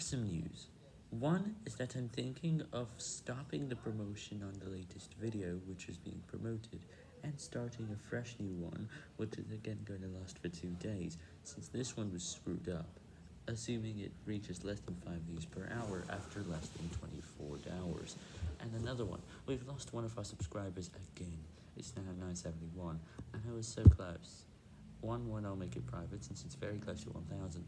have some news. One is that I'm thinking of stopping the promotion on the latest video which is being promoted, and starting a fresh new one, which is again going to last for two days, since this one was screwed up, assuming it reaches less than 5 views per hour after less than 24 hours. And another one, we've lost one of our subscribers again, it's now 971, and I was so close. One one I'll make it private since it's very close to 1000.